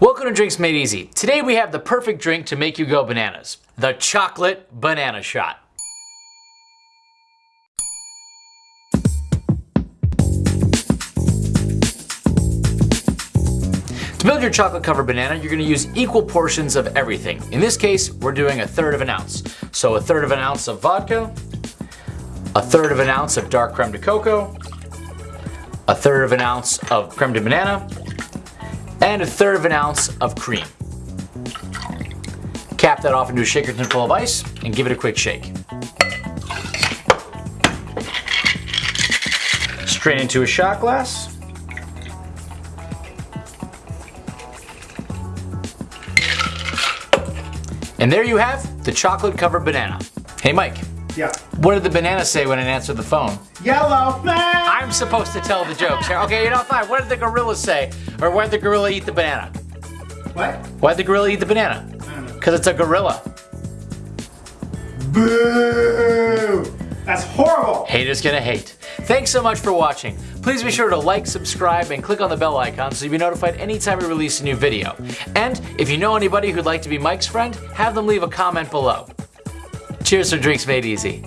Welcome to Drinks Made Easy. Today we have the perfect drink to make you go bananas. The chocolate banana shot. To build your chocolate covered banana, you're gonna use equal portions of everything. In this case, we're doing a third of an ounce. So a third of an ounce of vodka, a third of an ounce of dark creme de cocoa, a third of an ounce of creme de banana, and a third of an ounce of cream. Cap that off into a shaker tin full of ice and give it a quick shake. Strain into a shot glass. And there you have the chocolate covered banana. Hey Mike, Yeah. what did the banana say when it answered the phone? Yellow. Supposed to tell the jokes here. Okay, you know, fine. What did the gorilla say? Or why did the gorilla eat the banana? What? Why did the gorilla eat the banana? I don't know. Because it's a gorilla. Boo! That's horrible. Haters gonna hate. Thanks so much for watching. Please be sure to like, subscribe, and click on the bell icon so you'll be notified anytime we release a new video. And if you know anybody who'd like to be Mike's friend, have them leave a comment below. Cheers for Drinks Made Easy.